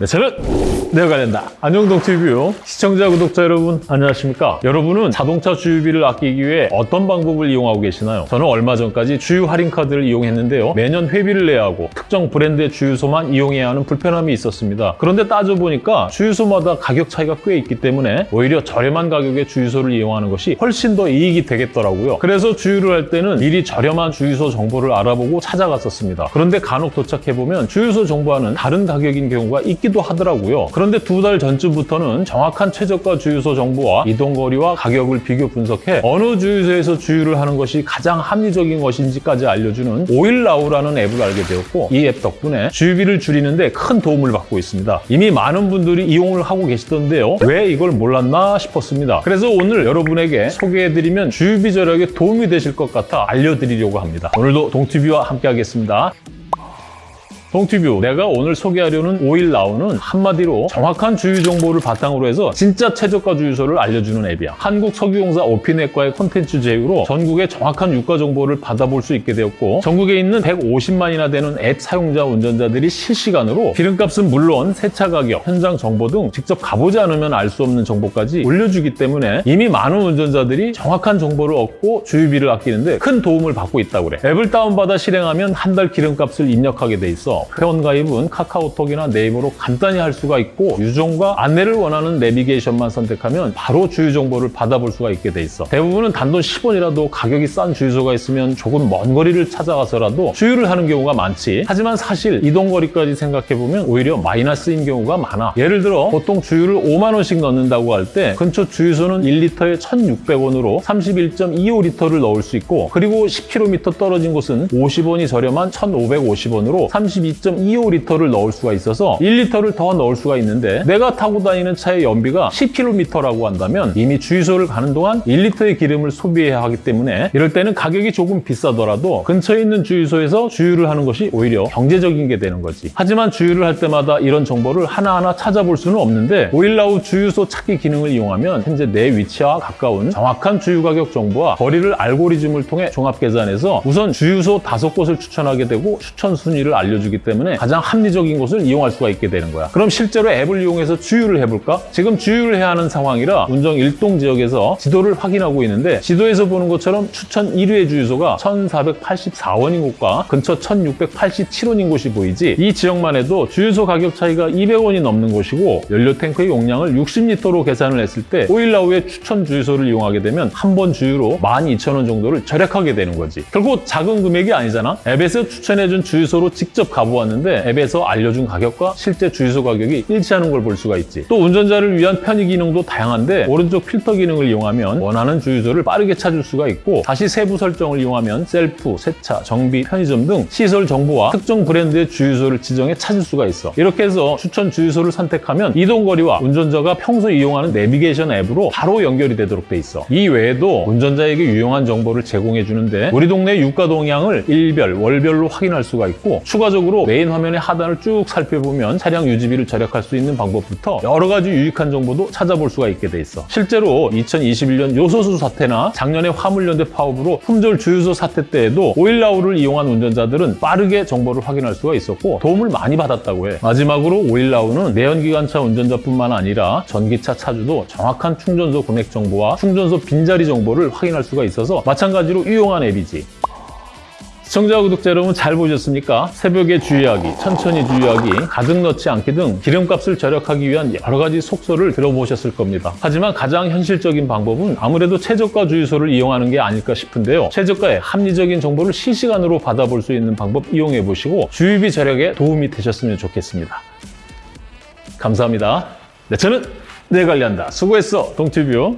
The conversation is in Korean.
네, 저는 내가 관련다. 안녕동 TV요. 시청자, 구독자 여러분, 안녕하십니까? 여러분은 자동차 주유비를 아끼기 위해 어떤 방법을 이용하고 계시나요? 저는 얼마 전까지 주유 할인 카드를 이용했는데요. 매년 회비를 내야 하고 특정 브랜드의 주유소만 이용해야 하는 불편함이 있었습니다. 그런데 따져보니까 주유소마다 가격 차이가 꽤 있기 때문에 오히려 저렴한 가격의 주유소를 이용하는 것이 훨씬 더 이익이 되겠더라고요. 그래서 주유를 할 때는 미리 저렴한 주유소 정보를 알아보고 찾아갔었습니다. 그런데 간혹 도착해보면 주유소 정보와는 다른 가격인 경우가 있기 도 하더라고요. 그런데 두 달 전쯤부터는 정확한 최저가 주유소 정보와 이동거리와 가격을 비교 분석해 어느 주유소에서 주유를 하는 것이 가장 합리적인 것인지까지 알려주는 오일나우라는 앱을 알게 되었고 이 앱 덕분에 주유비를 줄이는데 큰 도움을 받고 있습니다. 이미 많은 분들이 이용을 하고 계시던데요. 왜 이걸 몰랐나 싶었습니다. 그래서 오늘 여러분에게 소개해드리면 주유비 절약에 도움이 되실 것 같아 알려드리려고 합니다. 오늘도 동티뷰와 함께 하겠습니다. 동티뷰 내가 오늘 소개하려는 오일 나우는 한마디로 정확한 주유 정보를 바탕으로 해서 진짜 최저가 주유소를 알려주는 앱이야. 한국석유공사 오피넷과의 콘텐츠 제휴로 전국의 정확한 유가 정보를 받아볼 수 있게 되었고 전국에 있는 150만이나 되는 앱 사용자 운전자들이 실시간으로 기름값은 물론 세차 가격, 현장 정보 등 직접 가보지 않으면 알 수 없는 정보까지 올려주기 때문에 이미 많은 운전자들이 정확한 정보를 얻고 주유비를 아끼는데 큰 도움을 받고 있다고 그래. 앱을 다운받아 실행하면 한 달 기름값을 입력하게 돼 있어 회원 가입은 카카오톡이나 네이버로 간단히 할 수가 있고 유종과 안내를 원하는 내비게이션만 선택하면 바로 주유 정보를 받아볼 수가 있게 돼 있어. 대부분은 단돈 10원이라도 가격이 싼 주유소가 있으면 조금 먼 거리를 찾아가서라도 주유를 하는 경우가 많지. 하지만 사실 이동거리까지 생각해보면 오히려 마이너스인 경우가 많아. 예를 들어 보통 주유를 5만 원씩 넣는다고 할 때 근처 주유소는 1리터에 1,600원으로 31.25리터를 넣을 수 있고 그리고 10km 떨어진 곳은 50원이 저렴한 1,550원으로 32.25리터를 넣을 수가 있어서 1리터를 더 넣을 수가 있는데 내가 타고 다니는 차의 연비가 10km라고 한다면 이미 주유소를 가는 동안 1리터의 기름을 소비해야 하기 때문에 이럴 때는 가격이 조금 비싸더라도 근처에 있는 주유소에서 주유를 하는 것이 오히려 경제적인 게 되는 거지. 하지만 주유를 할 때마다 이런 정보를 하나하나 찾아볼 수는 없는데 오일라우 주유소 찾기 기능을 이용하면 현재 내 위치와 가까운 정확한 주유 가격 정보와 거리를 알고리즘을 통해 종합 계산해서 우선 주유소 다섯 곳을 추천하게 되고 추천 순위를 알려주기 때문에 가장 합리적인 곳을 이용할 수가 있게 되는 거야. 그럼 실제로 앱을 이용해서 주유를 해볼까? 지금 주유를 해야 하는 상황이라 운정 일동 지역에서 지도를 확인하고 있는데 지도에서 보는 것처럼 추천 1위의 주유소가 1,484원인 곳과 근처 1,687원인 곳이 보이지 이 지역만 해도 주유소 가격 차이가 200원이 넘는 곳이고 연료 탱크의 용량을 60리터로 계산을 했을 때 오일나우의 추천 주유소를 이용하게 되면 한 번 주유로 12,000원 정도를 절약하게 되는 거지. 결국 작은 금액이 아니잖아. 앱에서 추천해준 주유소로 직접 가보 았는데 앱에서 알려준 가격과 실제 주유소 가격이 일치하는 걸 볼 수가 있지. 또 운전자를 위한 편의 기능도 다양한데 오른쪽 필터 기능을 이용하면 원하는 주유소를 빠르게 찾을 수가 있고 다시 세부 설정을 이용하면 셀프, 세차, 정비, 편의점 등 시설 정보와 특정 브랜드의 주유소를 지정해 찾을 수가 있어. 이렇게 해서 추천 주유소를 선택하면 이동거리와 운전자가 평소 이용하는 내비게이션 앱으로 바로 연결이 되도록 돼 있어. 이 외에도 운전자에게 유용한 정보를 제공해 주는데 우리 동네 유가 동향을 일별, 월별로 확인할 수가 있고 추가적으로 메인 화면의 하단을 쭉 살펴보면 차량 유지비를 절약할 수 있는 방법부터 여러 가지 유익한 정보도 찾아볼 수가 있게 돼 있어. 실제로 2021년 요소수 사태나 작년에 화물연대 파업으로 품절 주유소 사태 때에도 오일나우를 이용한 운전자들은 빠르게 정보를 확인할 수가 있었고 도움을 많이 받았다고 해. 마지막으로 오일나우는 내연기관차 운전자뿐만 아니라 전기차 차주도 정확한 충전소 금액 정보와 충전소 빈자리 정보를 확인할 수가 있어서 마찬가지로 유용한 앱이지. 시청자 구독자 여러분 잘 보셨습니까? 새벽에 주유하기, 천천히 주유하기, 가득 넣지 않기 등 기름값을 절약하기 위한 여러 가지 속설을 들어보셨을 겁니다. 하지만 가장 현실적인 방법은 아무래도 최저가 주유소를 이용하는 게 아닐까 싶은데요. 최저가의 합리적인 정보를 실시간으로 받아볼 수 있는 방법 이용해 보시고 주유비 절약에 도움이 되셨으면 좋겠습니다. 감사합니다. 네, 저는 내 관리한다. 수고했어, 동티뷰.